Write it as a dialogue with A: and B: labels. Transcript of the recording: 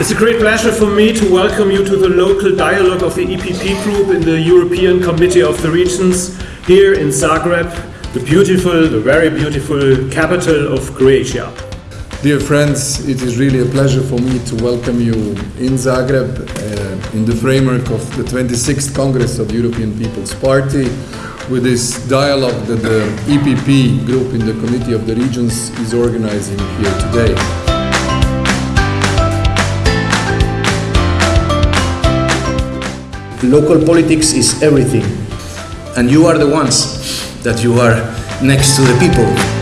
A: It's a great pleasure for me to welcome you to the local dialogue of the EPP group in the European Committee of the Regions here in Zagreb, the beautiful, the very beautiful capital of Croatia.
B: Dear friends, it is really a pleasure for me to welcome you in Zagreb uh, in the framework of the 26th Congress of the European People's Party with this dialogue that the EPP group in the Committee of the Regions is organizing here today.
C: Local politics is everything, and you are the ones that you are next to the people.